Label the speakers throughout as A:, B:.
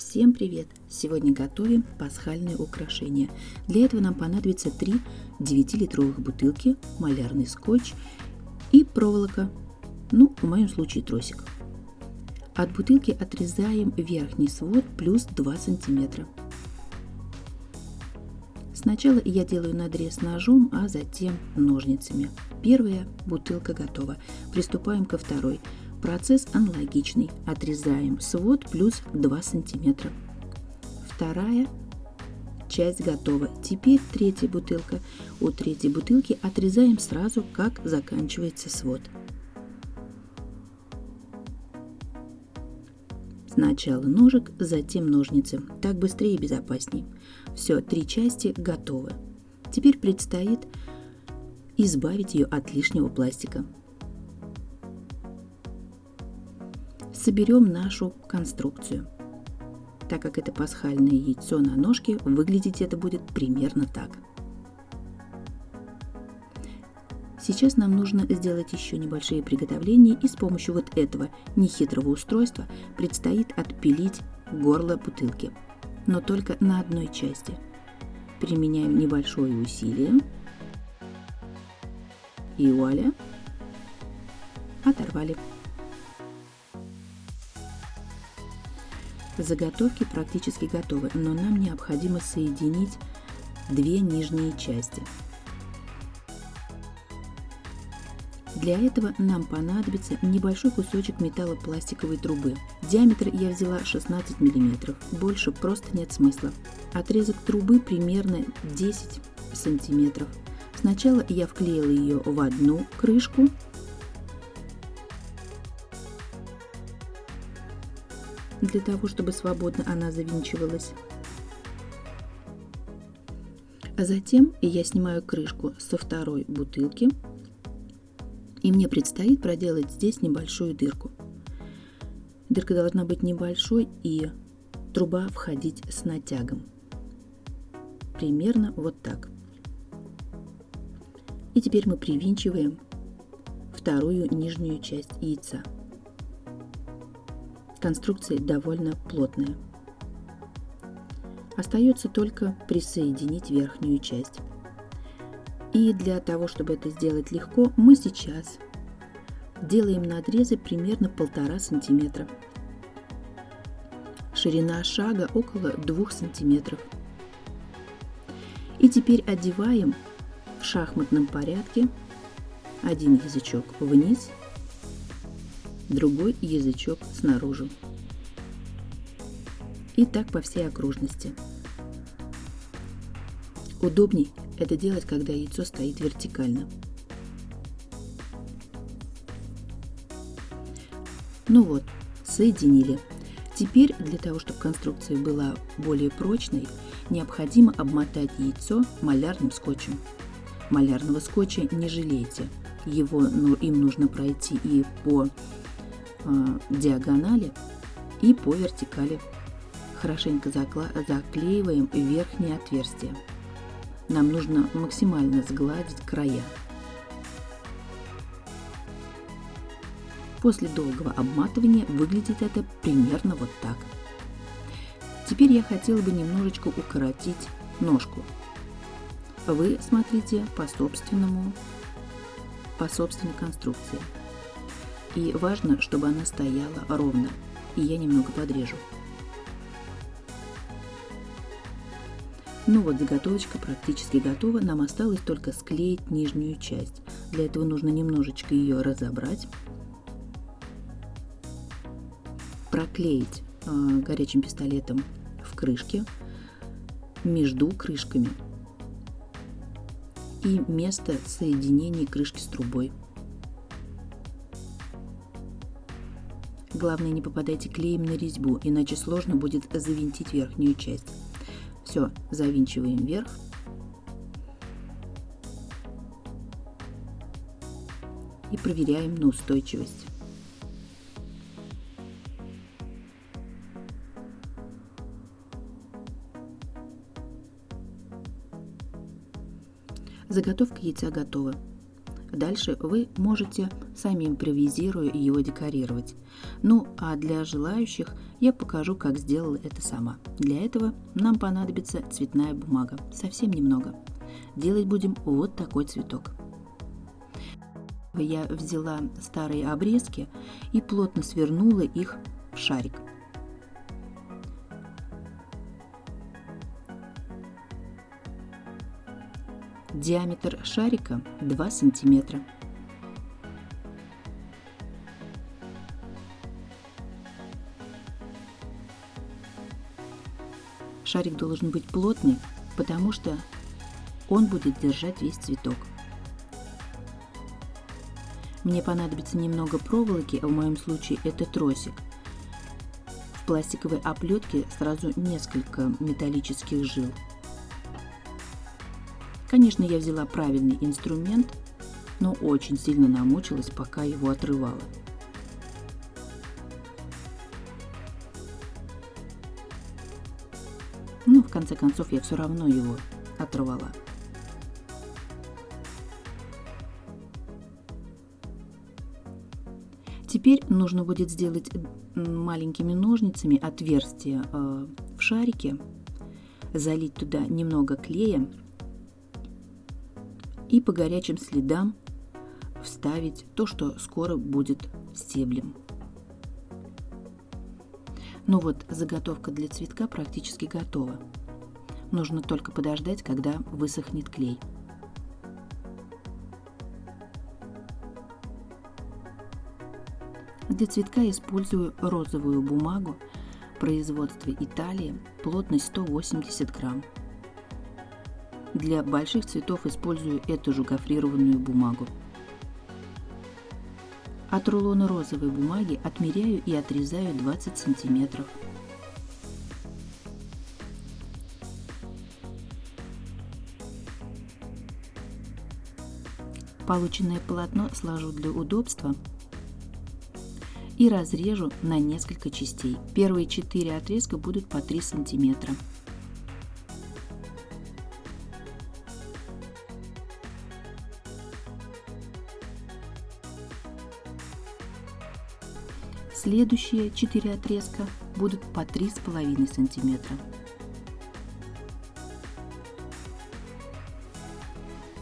A: Всем привет! Сегодня готовим пасхальные украшения. Для этого нам понадобится 3 9-литровых бутылки, малярный скотч и проволока, ну, в моем случае тросик. От бутылки отрезаем верхний свод плюс 2 сантиметра. Сначала я делаю надрез ножом, а затем ножницами. Первая бутылка готова. Приступаем ко второй. Процесс аналогичный. Отрезаем свод плюс 2 сантиметра. Вторая часть готова. Теперь третья бутылка. У третьей бутылки отрезаем сразу, как заканчивается свод. Сначала ножик, затем ножницы. Так быстрее и безопасней. Все, три части готовы. Теперь предстоит избавить ее от лишнего пластика. Соберем нашу конструкцию. Так как это пасхальное яйцо на ножке, выглядеть это будет примерно так. Сейчас нам нужно сделать еще небольшие приготовления и с помощью вот этого нехитрого устройства предстоит отпилить горло бутылки, но только на одной части. Применяем небольшое усилие и вуаля, оторвали. Заготовки практически готовы, но нам необходимо соединить две нижние части – Для этого нам понадобится небольшой кусочек металлопластиковой трубы. Диаметр я взяла 16 мм, больше просто нет смысла. Отрезок трубы примерно 10 сантиметров. Сначала я вклеила ее в одну крышку, для того, чтобы свободно она завинчивалась. А затем я снимаю крышку со второй бутылки и мне предстоит проделать здесь небольшую дырку. Дырка должна быть небольшой и труба входить с натягом. Примерно вот так. И теперь мы привинчиваем вторую нижнюю часть яйца. Конструкция довольно плотная. Остается только присоединить верхнюю часть. И для того, чтобы это сделать легко, мы сейчас делаем надрезы примерно полтора сантиметра. Ширина шага около 2 сантиметров. И теперь одеваем в шахматном порядке один язычок вниз, другой язычок снаружи. И так по всей окружности. Удобней это делать, когда яйцо стоит вертикально. Ну вот, соединили. Теперь для того, чтобы конструкция была более прочной, необходимо обмотать яйцо малярным скотчем. Малярного скотча не жалейте. Его, ну, им нужно пройти и по диагонали, и по вертикали. Хорошенько заклеиваем верхнее отверстие нам нужно максимально сгладить края. После долгого обматывания выглядит это примерно вот так. Теперь я хотела бы немножечко укоротить ножку. Вы смотрите по собственному, по собственной конструкции. И важно, чтобы она стояла ровно. И я немного подрежу. Ну вот, заготовочка практически готова. Нам осталось только склеить нижнюю часть. Для этого нужно немножечко ее разобрать. Проклеить э, горячим пистолетом в крышке между крышками и место соединения крышки с трубой. Главное, не попадайте клеем на резьбу, иначе сложно будет завинтить верхнюю часть. Все, завинчиваем вверх. И проверяем на устойчивость. Заготовка яйца готова. Дальше вы можете сами импровизируя его декорировать. Ну а для желающих Я покажу, как сделала это сама. Для этого нам понадобится цветная бумага, совсем немного. Делать будем вот такой цветок. Я взяла старые обрезки и плотно свернула их в шарик. Диаметр шарика 2 сантиметра. Шарик должен быть плотный, потому что он будет держать весь цветок. Мне понадобится немного проволоки, а в моем случае это тросик. В пластиковой оплетке сразу несколько металлических жил. Конечно, я взяла правильный инструмент, но очень сильно намучилась, пока его отрывала. Но в конце концов я все равно его оторвала. Теперь нужно будет сделать маленькими ножницами отверстие э, в шарике, залить туда немного клея и по горячим следам вставить то, что скоро будет стеблем. Ну вот, заготовка для цветка практически готова. Нужно только подождать, когда высохнет клей. Для цветка использую розовую бумагу производства Италии, плотность 180 грамм. Для больших цветов использую эту же гофрированную бумагу. От рулона розовой бумаги отмеряю и отрезаю 20 сантиметров. Полученное полотно сложу для удобства и разрежу на несколько частей. Первые четыре отрезка будут по 3 сантиметра. Следующие 4 отрезка будут по 3,5 сантиметра.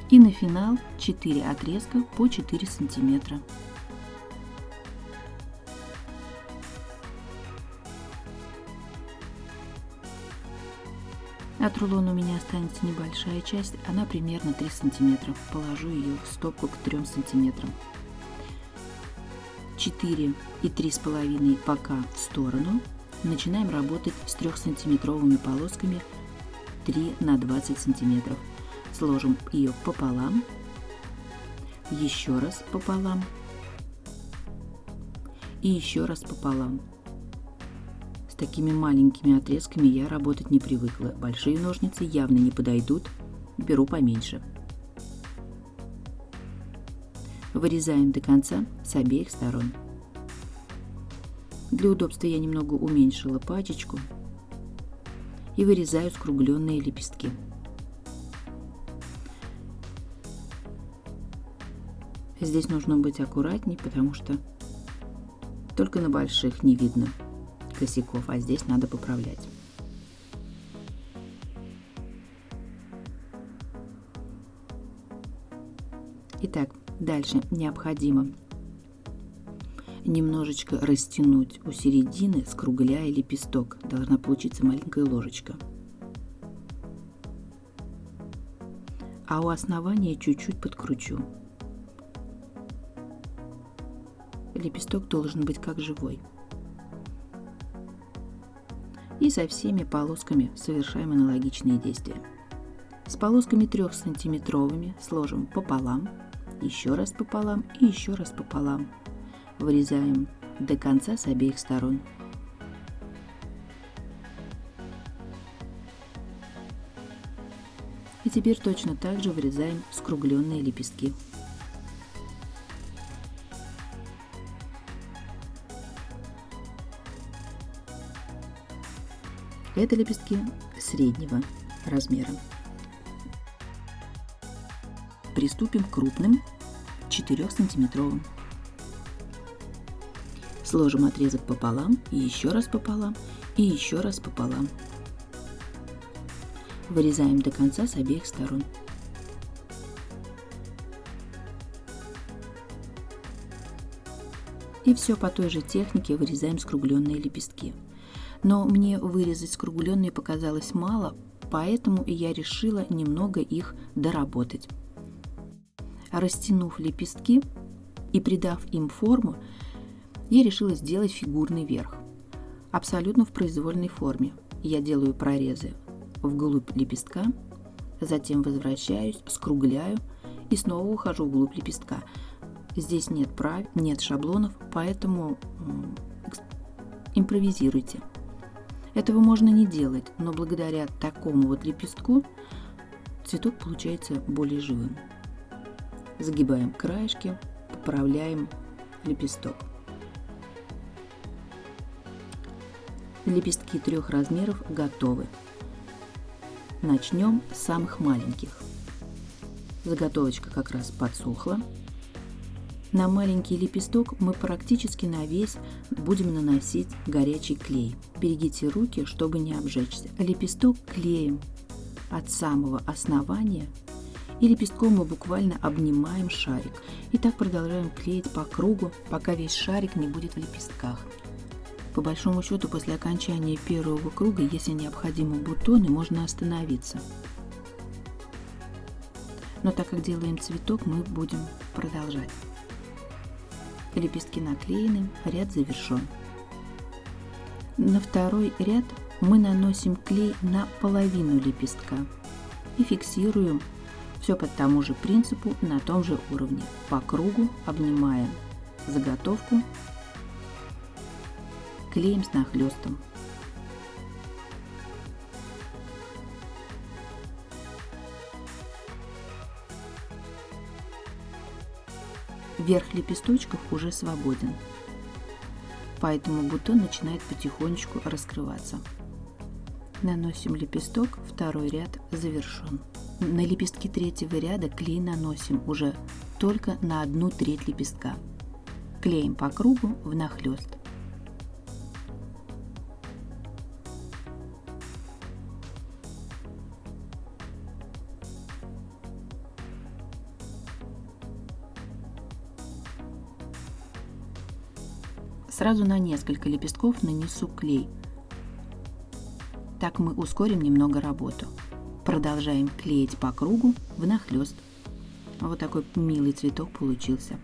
A: И на финал 4 отрезка по 4 сантиметра. От рулона у меня останется небольшая часть, она примерно 3 сантиметра. Положу ее в стопку к 3 сантиметрам. 4 и 3,5 пока в сторону. Начинаем работать с 3-сантиметровыми полосками 3 на 20 сантиметров. Сложим ее пополам, еще раз пополам и еще раз пополам такими маленькими отрезками я работать не привыкла. Большие ножницы явно не подойдут, беру поменьше. Вырезаем до конца с обеих сторон. Для удобства я немного уменьшила пачечку и вырезаю скругленные лепестки. Здесь нужно быть аккуратней, потому что только на больших не видно косяков, а здесь надо поправлять. Итак, дальше необходимо немножечко растянуть у середины, скругляя лепесток. Должна получиться маленькая ложечка. А у основания чуть-чуть подкручу. Лепесток должен быть как живой и со всеми полосками совершаем аналогичные действия. С полосками 3 сантиметровыми сложим пополам, еще раз пополам и еще раз пополам. Вырезаем до конца с обеих сторон. И теперь точно так же вырезаем скругленные лепестки. Это лепестки среднего размера. Приступим к крупным 4 сантиметровым. Сложим отрезок пополам и еще раз пополам и еще раз пополам. Вырезаем до конца с обеих сторон. И все по той же технике вырезаем скругленные лепестки. Но мне вырезать скругленные показалось мало, поэтому я решила немного их доработать. Растянув лепестки и придав им форму, я решила сделать фигурный верх. Абсолютно в произвольной форме. Я делаю прорезы вглубь лепестка, затем возвращаюсь, скругляю и снова ухожу вглубь лепестка. Здесь нет прав, нет шаблонов, поэтому импровизируйте. Этого можно не делать, но благодаря такому вот лепестку цветок получается более живым. Загибаем краешки, поправляем лепесток. Лепестки трех размеров готовы. Начнем с самых маленьких. Заготовочка как раз подсохла. На маленький лепесток мы практически на весь будем наносить горячий клей. Берегите руки, чтобы не обжечься. Лепесток клеим от самого основания и лепестком мы буквально обнимаем шарик. И так продолжаем клеить по кругу, пока весь шарик не будет в лепестках. По большому счету, после окончания первого круга, если необходимы бутоны, можно остановиться. Но так как делаем цветок, мы будем продолжать. Лепестки наклеены, ряд завершен. На второй ряд мы наносим клей на половину лепестка и фиксируем все по тому же принципу на том же уровне. По кругу обнимаем заготовку, клеим с нахлестом. Верх лепесточков уже свободен, поэтому бутон начинает потихонечку раскрываться. Наносим лепесток, второй ряд завершен. На лепестки третьего ряда клей наносим уже только на одну треть лепестка. Клеим по кругу внахлёст. Сразу на несколько лепестков нанесу клей. Так мы ускорим немного работу. Продолжаем клеить по кругу внахлёст. Вот такой милый цветок получился.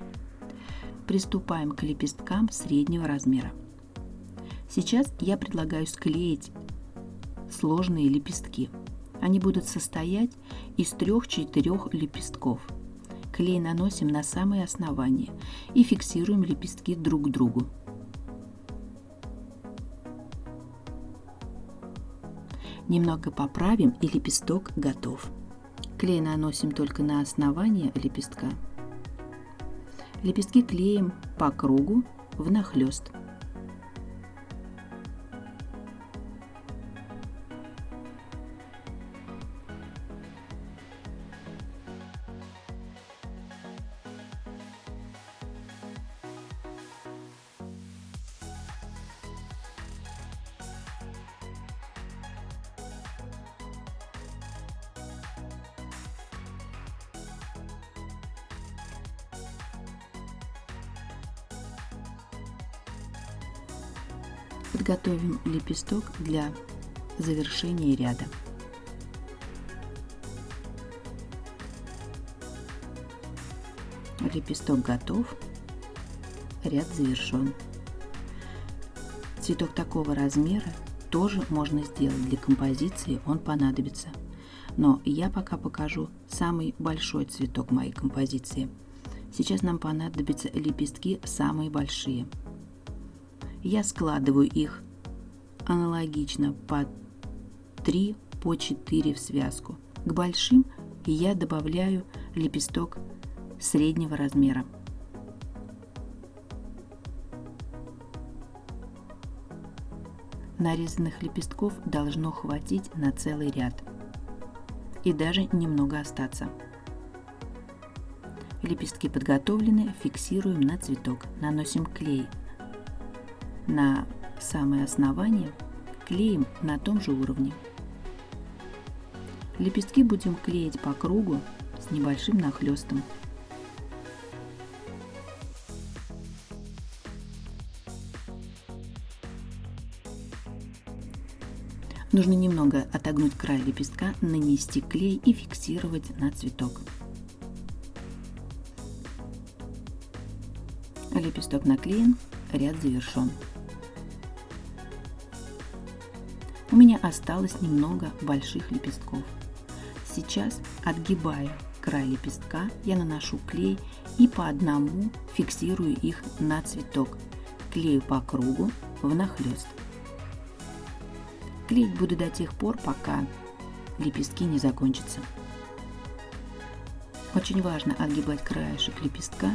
A: Приступаем к лепесткам среднего размера. Сейчас я предлагаю склеить сложные лепестки. Они будут состоять из трех-четырех лепестков. Клей наносим на самое основание и фиксируем лепестки друг к другу. Немного поправим и лепесток готов. Клей наносим только на основание лепестка. Лепестки клеим по кругу внахлёст. Лепесток для завершения ряда. Лепесток готов, ряд завершен. Цветок такого размера тоже можно сделать для композиции, он понадобится. Но я пока покажу самый большой цветок моей композиции. Сейчас нам понадобятся лепестки самые большие – я складываю их аналогично по 3 по 4 в связку. К большим я добавляю лепесток среднего размера. Нарезанных лепестков должно хватить на целый ряд и даже немного остаться. Лепестки подготовлены, фиксируем на цветок, наносим клей на самое основание клеим на том же уровне. Лепестки будем клеить по кругу с небольшим нахлестом. Нужно немного отогнуть край лепестка, нанести клей и фиксировать на цветок. Лепесток наклеен, ряд завершен. У меня осталось немного больших лепестков. Сейчас, отгибая край лепестка, я наношу клей и по одному фиксирую их на цветок. Клею по кругу внахлёст. Клеить буду до тех пор, пока лепестки не закончатся. Очень важно отгибать краешек лепестка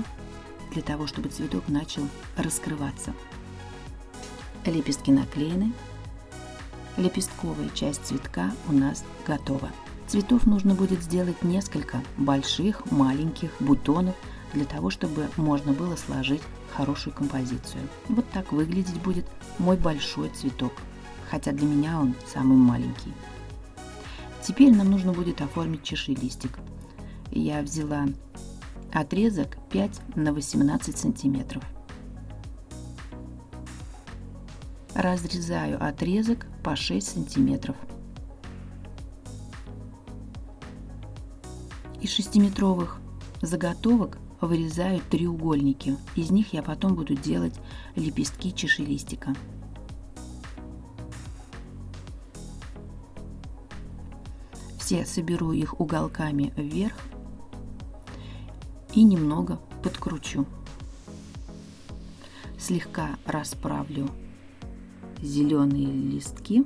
A: для того, чтобы цветок начал раскрываться. Лепестки наклеены. Лепестковая часть цветка у нас готова. Цветов нужно будет сделать несколько больших, маленьких бутонов для того, чтобы можно было сложить хорошую композицию. Вот так выглядеть будет мой большой цветок, хотя для меня он самый маленький. Теперь нам нужно будет оформить чашелистик. Я взяла отрезок 5 на 18 сантиметров. Разрезаю отрезок по 6 сантиметров. Из 6-метровых заготовок вырезаю треугольники. Из них я потом буду делать лепестки чашелистика. Все соберу их уголками вверх и немного подкручу. Слегка расправлю зеленые листки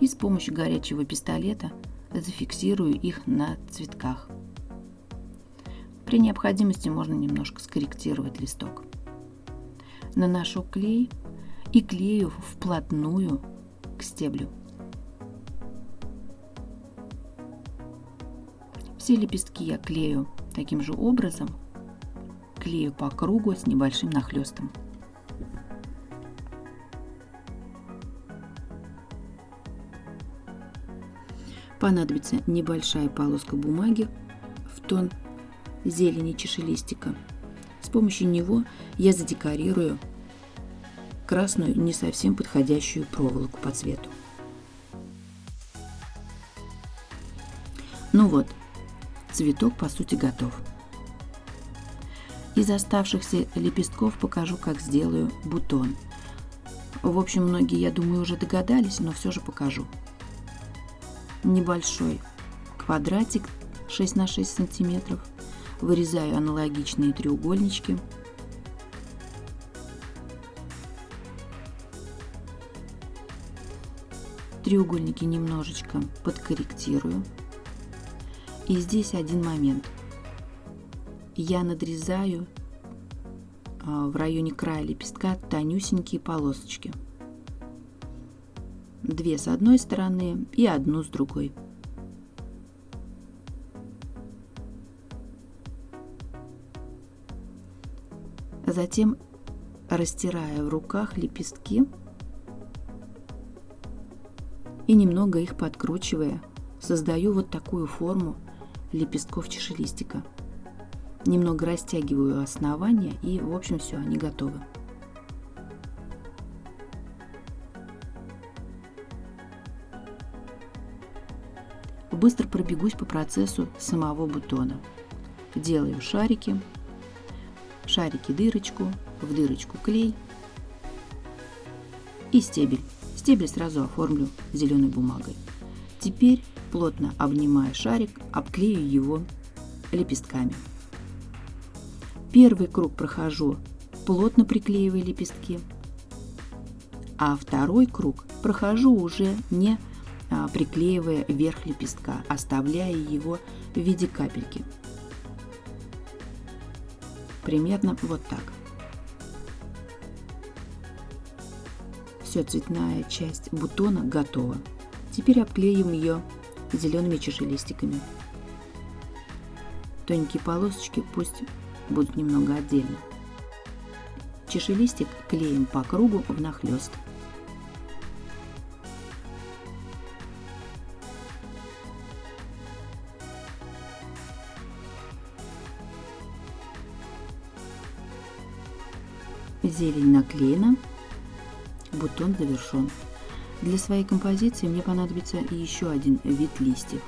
A: и с помощью горячего пистолета зафиксирую их на цветках. При необходимости можно немножко скорректировать листок. Наношу клей и клею вплотную к стеблю. Все лепестки я клею таким же образом, клею по кругу с небольшим нахлестом. Понадобится небольшая полоска бумаги в тон зелени чашелистика. С помощью него я задекорирую красную не совсем подходящую проволоку по цвету. Ну вот, цветок по сути готов. Из оставшихся лепестков покажу, как сделаю бутон. В общем, многие, я думаю, уже догадались, но все же покажу. Небольшой квадратик 6 на 6 сантиметров. Вырезаю аналогичные треугольнички. Треугольники немножечко подкорректирую. И здесь один момент. Я надрезаю а, в районе края лепестка тонюсенькие полосочки. Две с одной стороны и одну с другой. Затем, растирая в руках лепестки и немного их подкручивая, создаю вот такую форму лепестков чашелистика. Немного растягиваю основание и в общем все, они готовы. Быстро пробегусь по процессу самого бутона. Делаю шарики, шарики дырочку, в дырочку клей и стебель. Стебель сразу оформлю зеленой бумагой. Теперь плотно обнимая шарик, обклею его лепестками. Первый круг прохожу, плотно приклеивая лепестки, а второй круг прохожу уже не приклеивая верх лепестка, оставляя его в виде капельки. Примерно вот так. Все, цветная часть бутона готова. Теперь обклеим ее зелеными чашелистиками. Тоненькие полосочки пусть будут немного отдельно. Чашелистик клеим по кругу внахлёст. Зелень наклеена, бутон завершен. Для своей композиции мне понадобится еще один вид листьев.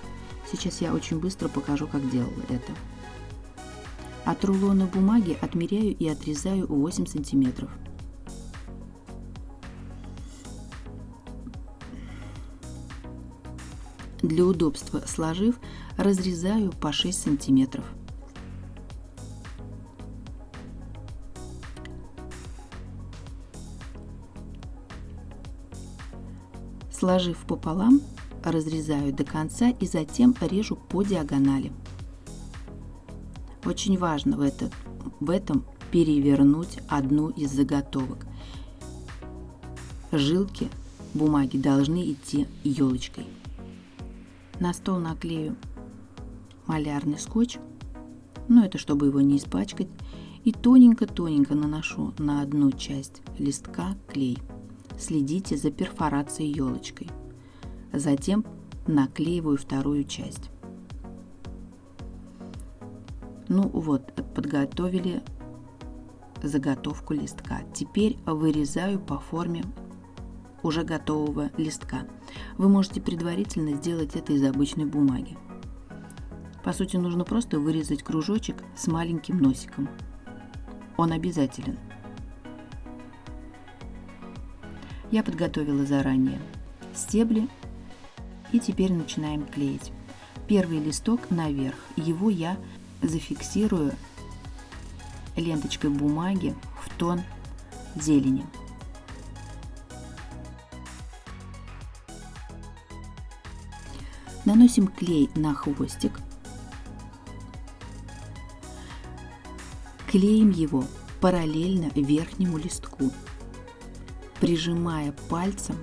A: Сейчас я очень быстро покажу, как делала это. От рулона бумаги отмеряю и отрезаю 8 сантиметров. Для удобства сложив, разрезаю по 6 сантиметров. Сложив пополам, разрезаю до конца и затем режу по диагонали. Очень важно в, этот, в этом перевернуть одну из заготовок. Жилки бумаги должны идти елочкой. На стол наклею малярный скотч, но это чтобы его не испачкать, и тоненько-тоненько наношу на одну часть листка клей следите за перфорацией елочкой. Затем наклеиваю вторую часть. Ну вот, подготовили заготовку листка. Теперь вырезаю по форме уже готового листка. Вы можете предварительно сделать это из обычной бумаги. По сути, нужно просто вырезать кружочек с маленьким носиком. Он обязателен. Я подготовила заранее стебли и теперь начинаем клеить. Первый листок наверх, его я зафиксирую ленточкой бумаги в тон зелени. Наносим клей на хвостик. Клеим его параллельно верхнему листку прижимая пальцем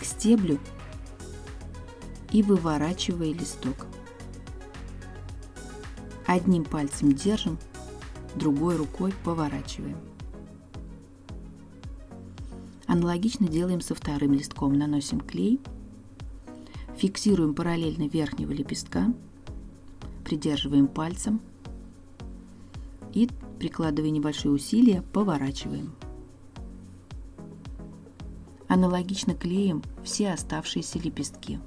A: к стеблю и выворачивая листок. Одним пальцем держим, другой рукой поворачиваем. Аналогично делаем со вторым листком. Наносим клей, фиксируем параллельно верхнего лепестка, придерживаем пальцем и прикладывая небольшие усилия, поворачиваем. Аналогично клеим все оставшиеся лепестки.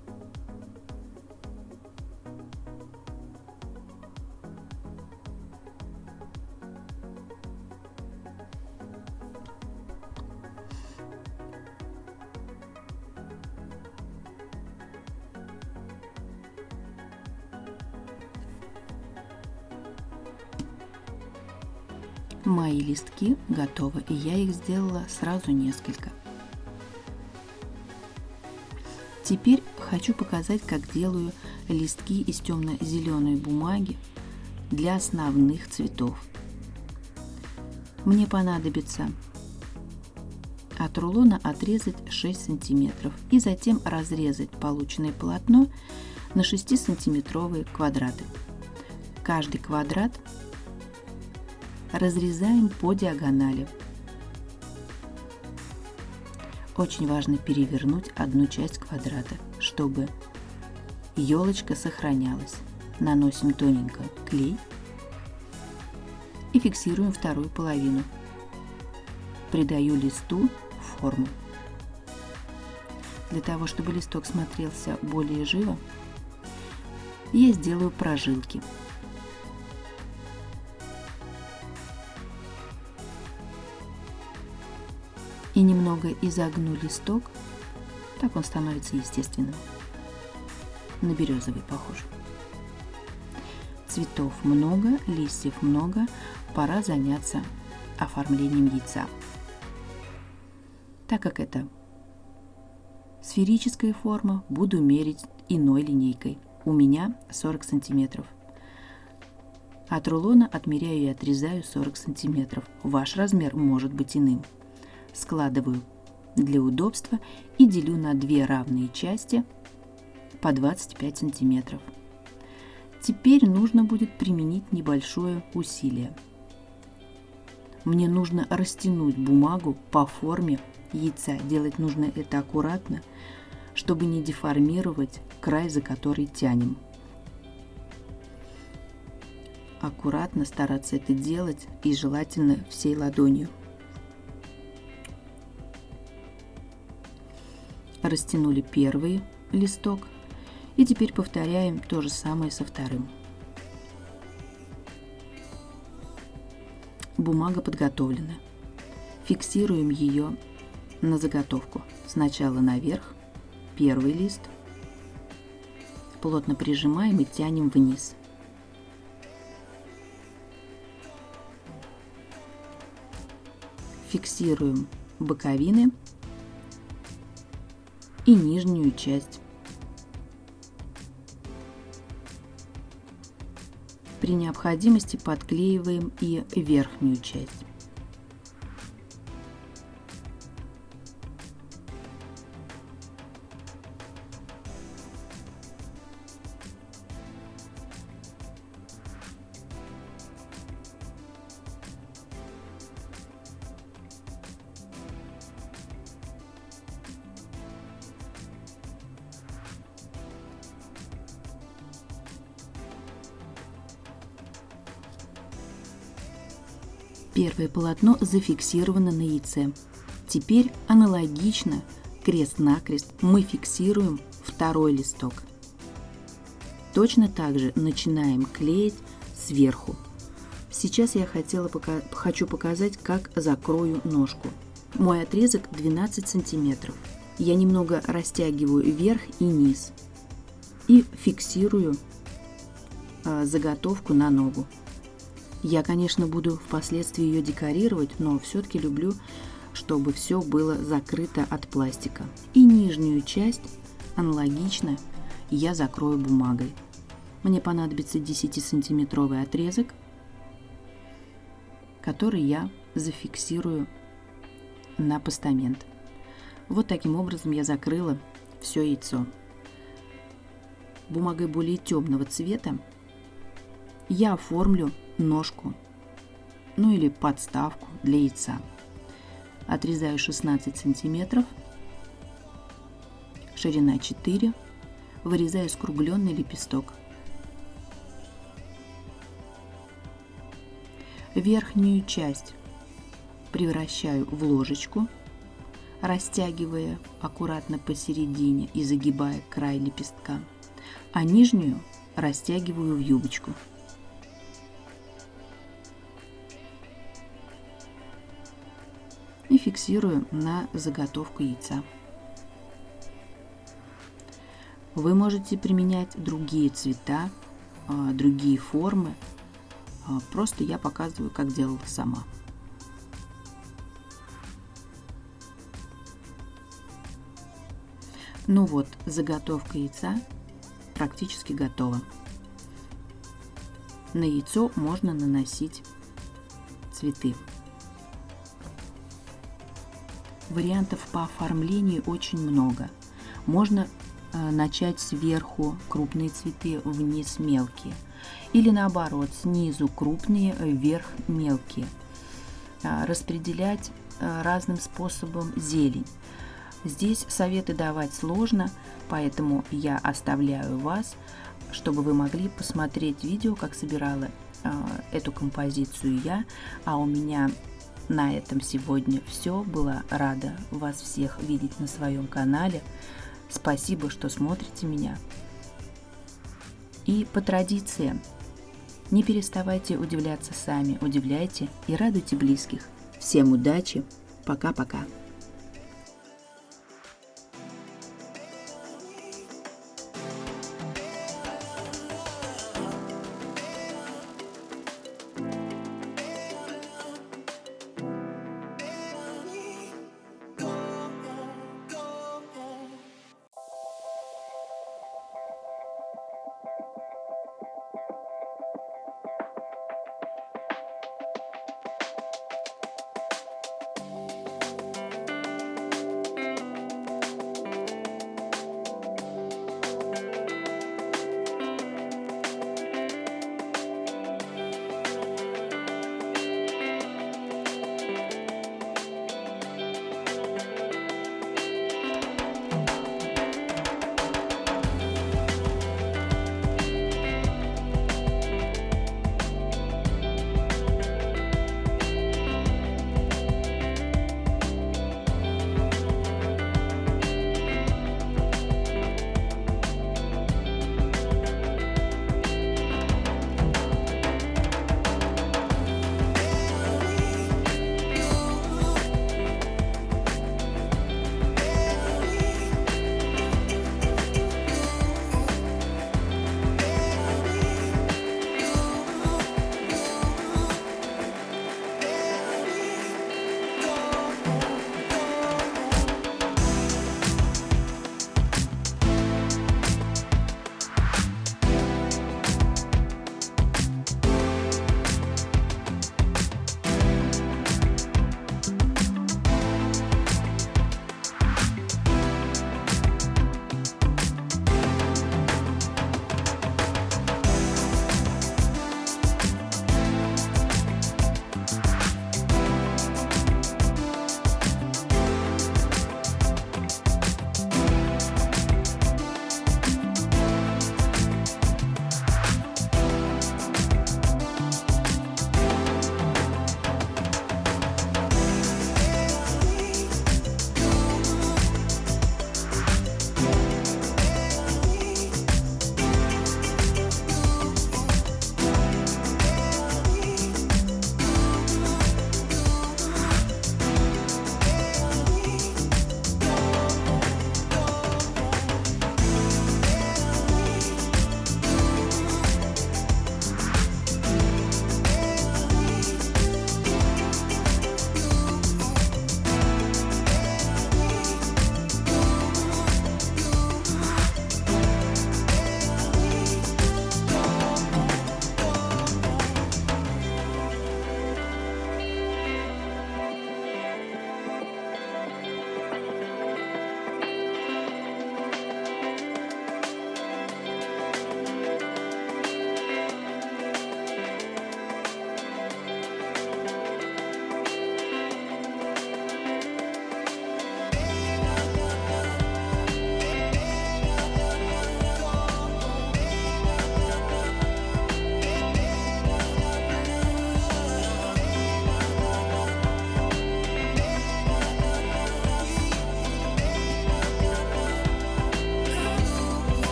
A: Мои листки готовы, и я их сделала сразу несколько. Теперь хочу показать, как делаю листки из темно-зеленой бумаги для основных цветов. Мне понадобится от рулона отрезать 6 сантиметров и затем разрезать полученное полотно на 6 сантиметровые квадраты. Каждый квадрат разрезаем по диагонали. Очень важно перевернуть одну часть квадрата, чтобы елочка сохранялась. Наносим тоненько клей и фиксируем вторую половину. Придаю листу форму. Для того, чтобы листок смотрелся более живо, я сделаю прожилки. Немного изогну листок, так он становится естественным. На березовый похож. Цветов много, листьев много, пора заняться оформлением яйца. Так как это сферическая форма, буду мерить иной линейкой. У меня 40 сантиметров. От рулона отмеряю и отрезаю 40 сантиметров. Ваш размер может быть иным складываю для удобства и делю на две равные части по 25 сантиметров. Теперь нужно будет применить небольшое усилие. мне нужно растянуть бумагу по форме яйца. Делать нужно это аккуратно, чтобы не деформировать край, за который тянем. Аккуратно стараться это делать и желательно всей ладонью. Растянули первый листок и теперь повторяем то же самое со вторым. Бумага подготовлена. Фиксируем ее на заготовку. Сначала наверх, первый лист. Плотно прижимаем и тянем вниз. Фиксируем боковины и нижнюю часть. При необходимости подклеиваем и верхнюю часть. Первое полотно зафиксировано на яйце. Теперь аналогично, крест-накрест, мы фиксируем второй листок. Точно так же начинаем клеить сверху. Сейчас я хотела пока, хочу показать, как закрою ножку. Мой отрезок 12 сантиметров. Я немного растягиваю вверх и низ и фиксирую э, заготовку на ногу. Я, конечно, буду впоследствии ее декорировать, но все-таки люблю, чтобы все было закрыто от пластика. И нижнюю часть аналогично я закрою бумагой. Мне понадобится 10-сантиметровый отрезок, который я зафиксирую на постамент. Вот таким образом я закрыла все яйцо. Бумагой более темного цвета я оформлю ножку, ну или подставку для яйца. Отрезаю 16 сантиметров, ширина 4, вырезаю скругленный лепесток. Верхнюю часть превращаю в ложечку, растягивая аккуратно посередине и загибая край лепестка, а нижнюю растягиваю в юбочку. Фиксирую на заготовку яйца. Вы можете применять другие цвета, а, другие формы. А, просто я показываю, как делала сама. Ну вот, заготовка яйца практически готова. На яйцо можно наносить цветы. Вариантов по оформлению очень много. Можно э, начать сверху крупные цветы, вниз мелкие. Или наоборот, снизу крупные, вверх мелкие. А, распределять э, разным способом зелень. Здесь советы давать сложно, поэтому я оставляю вас, чтобы вы могли посмотреть видео, как собирала э, эту композицию я, а у меня на этом сегодня все. Была рада вас всех видеть на своем канале. Спасибо, что смотрите меня. И по традиции, не переставайте удивляться сами, удивляйте и радуйте близких. Всем удачи, пока-пока.